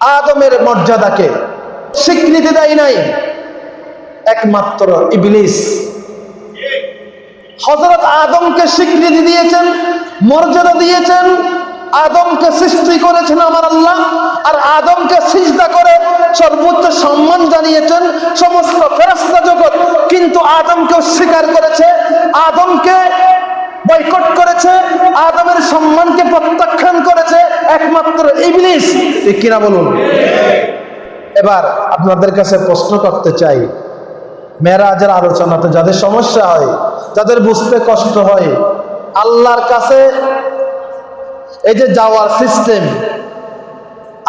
আদমের মর্যাদাকে স্বীকৃতি দেয় নাই। একমাত্র ইবলিস। হজরত আদমকে স্বীকৃতি দিয়েছেন, মর্যাদা দিয়েছেন, আদমকে সৃষ্টি করেছেন আমার আল্লাহ, আর আদমকে সিজদা করে সর্বোচ্চ সম্মান জানিয়েছেন সমস্ত ফেরস্তা জগৎ। কিন্তু আদমকে অস্বীকার করেছে, আদমকে বয়কট করেছে, আদমের সম্মানকে প্রত্যাখ্যান করেছে একমাত্র ইবলিস। কিনা বলুন? এবার আপনাদের কাছে প্রশ্ন করতে চাই। মেরাজের আলোচনাতে যাদের সমস্যা হয়, যাদের বুঝতে কষ্ট হয়, আল্লাহর কাছে এই যে যাওয়ার সিস্টেম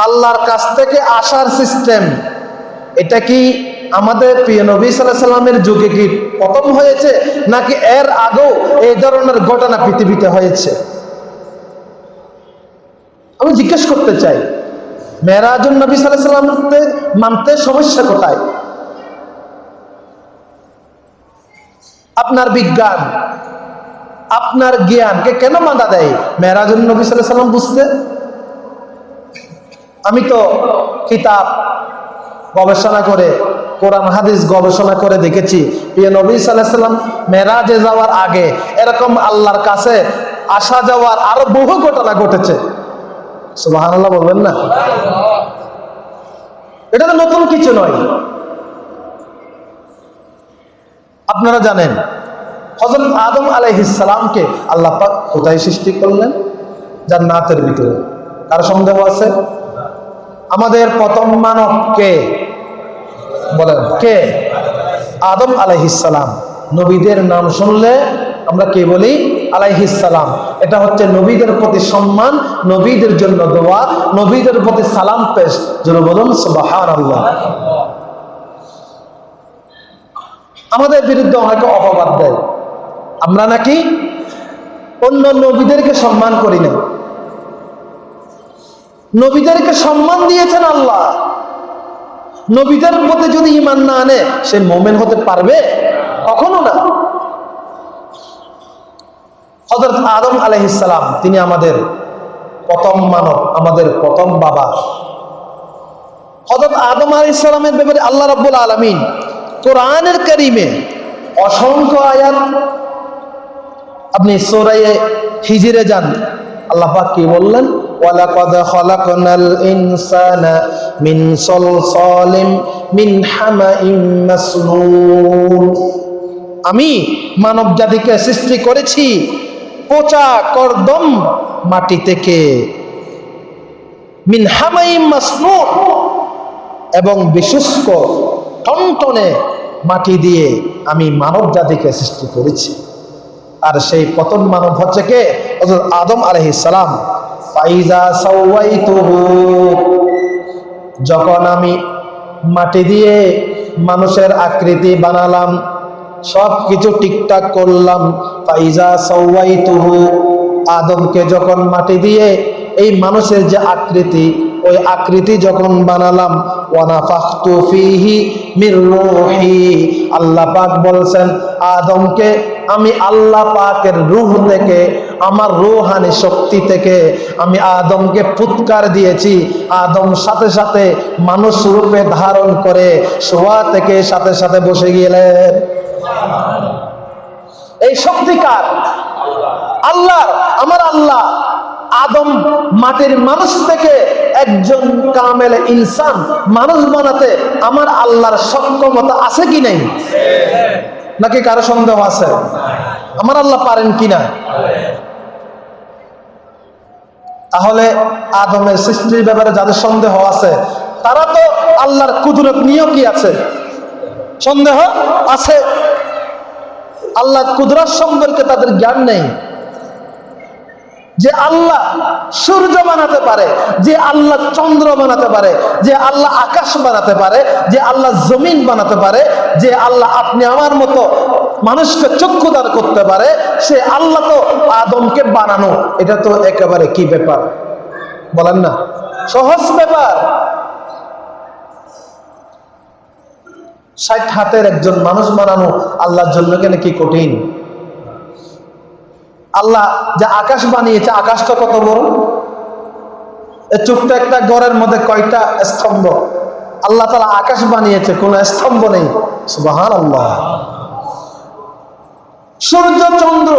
আল্লাহর কাছ থেকে আসার সিস্টেম এটা কি আমাদের প্রিয় নবী সাল্লাহ সাল্লামের যুগে কি প্রথম হয়েছে? নাকি এর আগেও এই ধরনের ঘটনা পৃথিবীতে হয়েছে? আমি জিজ্ঞেস করতে চাই মেরাজুল নবী সাল্লাহ সাল্লামকে মানতে সমস্যা কোথায়? আপনার বিজ্ঞান, আপনার জ্ঞানকে কেন মানা দেয় মেরাজুল নবী সাল্লাহ সাল্লাম বুঝতে? আমি তো কিতাব গবেষণা করে, কোরআন, হাদিস গবেষণা করে দেখেছি, প্রিয় নবী সাল্লাম মেরাজে যাওয়ার আগে এরকম আল্লাহর কাছে আসা যাওয়ার আরও বহু ঘটনা ঘটেছে। আল্লাহ বলবেন না? এটা তো নতুন কিছু নয়। আপনারা জানেন হজরত আদম আলাইহিসালামকে আল্লাহ পাক কোথায় সৃষ্টি করলেন? যার জান্নাতের ভিতরে। কার সন্দেহ আছে? আমাদের প্রথম মানব কে? বলেন, কে? আদম আলাইহিসালাম নবীদের নাম শুনলে আমরা কে বলি? আলাইহিসালাম এটা হচ্ছে নবীদের প্রতি সম্মান, নবীদের জন্য দোয়া, নবীদের প্রতি সালাম পেশ। যেন বলুন আমাদের বিরুদ্ধে অনেকে অপবাদ দেয়। আমরা নাকি অন্য নবীদেরকে সম্মান করি না। নবীদেরকে সম্মান দিয়েছেন আল্লাহ। নবীদের প্রতি যদি ইমান না আনে, সে মোমেন হতে পারবে? কখনো না। হজরত আদম আলহিসাম তিনি আমাদের প্রথম মানব, আমাদের প্রথম বাবা। হজরত আদম আলহিসামের ব্যাপারে আল্লাহ রাব্বুল আলমিন কোরআনের করিমে অসংখ্য আয়াত, আপনি সোরাইয়ে হিজিরে যান, আল্লাহ কি বললেন? মিন আমি মানব জাতিকে সৃষ্টি করেছি পচা কর্দম মাটি থেকে। এবং বিশুষ্ক টনটনে মাটি দিয়ে আমি মানব জাতিকে সৃষ্টি করেছি। আর সেই পতন মানব হচ্ছে কে? আদম সাওয়াইতুহু। যখন আমি মাটি দিয়ে মানুষের আকৃতি বানালাম সব কিছু ঠিকঠাক করলাম। আদমকে যখন মাটি দিয়ে এই মানুষের যে আকৃতি, ওই আকৃতি যখন বানালাম আল্লাহ পাক বলছেন, আদমকে আমি আল্লাহ পাকের রূহ থেকে, আমার রুহানি শক্তি থেকে আমি আদমকে ফুৎকার দিয়েছি। আদম সাথে সাথে মানুষ রূপে ধারণ করে, শোয়া থেকে সাথে সাথে বসে গেলেন। এই শক্তিকার আল্লাহ, আমার আল্লাহ আদম মাটির মানুষ থেকে একজন কামেল ইনসান মানুষ বানাতে আমার আল্লাহর সক্ষমতা আছে কি নেই? নাকি কারও সন্দেহ আছে? আমার আল্লাহ পারেন কিনা তাহলে আদমের সৃষ্টির ব্যাপারে যাদের সন্দেহ আছে, তারা তো আল্লাহর কুদরত নিয়েও কি আছে। সন্দেহ আছে আল্লাহ কুদরত সম্পর্কে তাদের জ্ঞান নেই। যে আল্লাহ সূর্য বানাতে পারে, যে আল্লাহ চন্দ্র বানাতে পারে, যে আল্লাহ আকাশ বানাতে পারে, যে আল্লাহ জমিন বানাতে পারে, যে আল্লাহ আপনি আমার মতো মানুষকে চক্ষুদান করতে পারে, সে আল্লাহ তো আদমকে বানানো। এটা তো একেবারে কি ব্যাপার? বলেন না। সহজ ব্যাপার। ষাট হাতের একজন মানুষ বানানো আল্লাহর জন্য কেন কি কঠিন? আল্লাহ যে আকাশ বানিয়েছে, আকাশটা কত বড়? ছোট্ট একটা ঘরের মধ্যে কয়টা স্তম্ভ? আল্লাহ তালা আকাশ বানিয়েছে, কোনো স্তম্ভ নেই। সুবাহান আল্লাহ সূর্য, চন্দ্র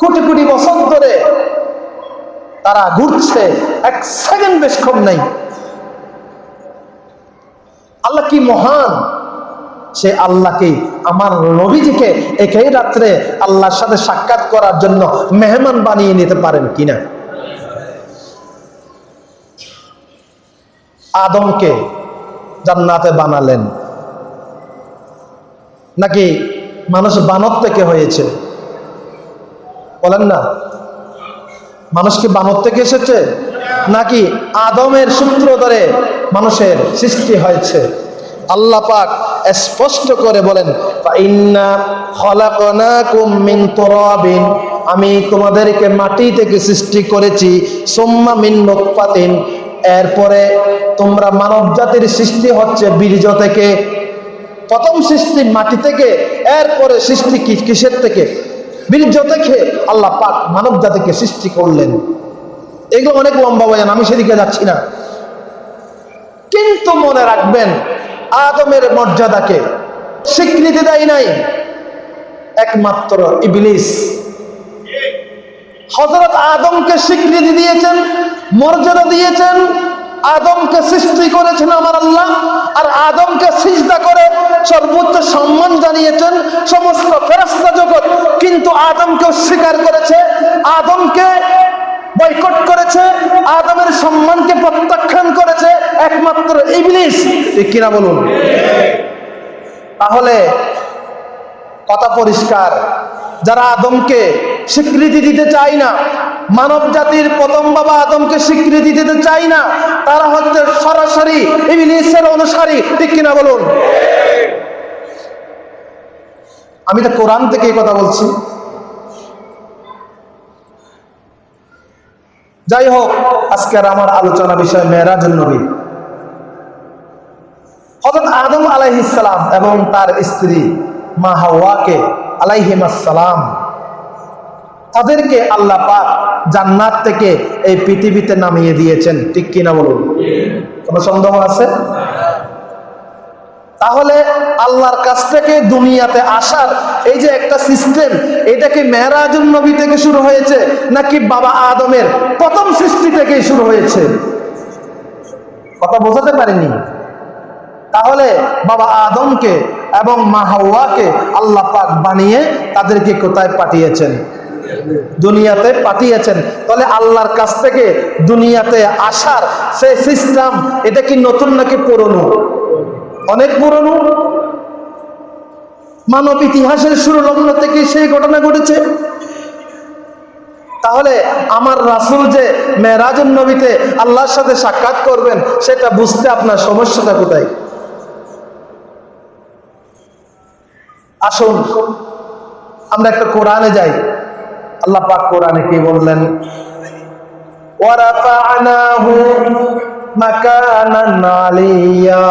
কোটি কোটি বছর ধরে তারা ঘুরছে, এক সেকেন্ড বেশ কম নেই। আল্লাহ কি মহান? সে আল্লাহকে, আমার নবীজিকে একই রাত্রে আল্লাহর সাথে সাক্ষাৎ করার জন্য মেহমান বানিয়ে নিতে পারেন কিনা? আদমকে জান্নাতে বানালেন। নাকি মানুষ বানর থেকে হয়েছে? বলেন না। মানুষ কি বানর থেকে এসেছে? নাকি আদমের সূত্র ধরে মানুষের সৃষ্টি হয়েছে? আল্লাহ পাক স্পষ্ট করে বলেন, "ফাইন্না খলাকনাকুম মিন তুরাবিন আমি তোমাদেরকে মাটি থেকে সৃষ্টি করেছি, সুম্মা মিন এরপরে তোমরা মানব জাতির সৃষ্টি হচ্ছে বীর্য থেকে। প্রথম সৃষ্টি মাটি থেকে, এরপরে সৃষ্টি কিসের থেকে? বীর্য থেকে আল্লাহ পাক মানব জাতিকে সৃষ্টি করলেন। এগুলো অনেক লম্বা বয়ান, আমি সেদিকে যাচ্ছি না। কিন্তু মনে রাখবেন আদমের মর্যাদাকে স্বীকৃতি দেয় নাই। একমাত্র ইবলিস। হজরত আদমকে স্বীকৃতি দিয়েছেন, মর্যাদা দিয়েছেন, আদমকে সৃষ্টি করেছেন আমার আল্লাহ, আর আদমকে সিজদা করে সর্বোচ্চ সম্মান জানিয়েছেন সমস্ত ফেরস্তা জগৎ। কিন্তু আদমকে অস্বীকার করেছে, আদমকে বয়কট করেছে, আদমের সম্মানকে প্রত্যাখ্যান করেছে একমাত্র ইবলিস। কিনা বলুন? তাহলে কথা পরিষ্কার। যারা আদমকে স্বীকৃতি দিতে চায় না, মানব জাতির প্রথম বাবা আদমকে স্বীকৃতি দিতে চায় না, তারা হচ্ছে সরাসরি ইবলিসের অনুসারী। ঠিক কিনা বলুন? আমি তো কোরআন থেকে কথা বলছি। যাই হোক আজকের আমার আলোচনা বিষয় মেয়েরাজুল নবী। হজরত আদম আলাইহিসালাম এবং তার স্ত্রী মা হাওয়াকে আলাইহিমাসালাম তাদেরকে আল্লাহ পাক জান্নাত থেকে এই পৃথিবীতে নামিয়ে দিয়েছেন। ঠিক কিনা বলুন? কোনো সন্দেহ আছে? তাহলে আল্লাহর কাছ থেকে দুনিয়াতে আসার এই যে একটা সিস্টেম, এটা কি মেহরাজুল নবী থেকে শুরু হয়েছে নাকি বাবা আদমের প্রথম সৃষ্টি থেকেই শুরু হয়েছে? কথা বোঝাতে পারিনি। তাহলে বাবা আদমকে এবং মা আল্লাহ পাক বানিয়ে তাদেরকে কোথায় পাঠিয়েছেন? দুনিয়াতে পাঠিয়েছেন। তাহলে আল্লাহর কাছ থেকে দুনিয়াতে আসার সেই সিস্টেম এটা কি নতুন নাকি পুরনো? অনেক পুরনো। মানব ইতিহাসের শুরু লগ্ন থেকে সেই ঘটনা ঘটেছে। তাহলে আমার রাসুল যে মেরাজুল নবীতে আল্লাহর সাথে সাক্ষাৎ করবেন, সেটা বুঝতে আপনার সমস্যাটা কোথায়? আসুন, আমরা একটা কোরআনে যাই। আল্লাহ পাক কোরআনে কি বললেন? ওয়ারাফা'নাহু মাকানান আলিয়া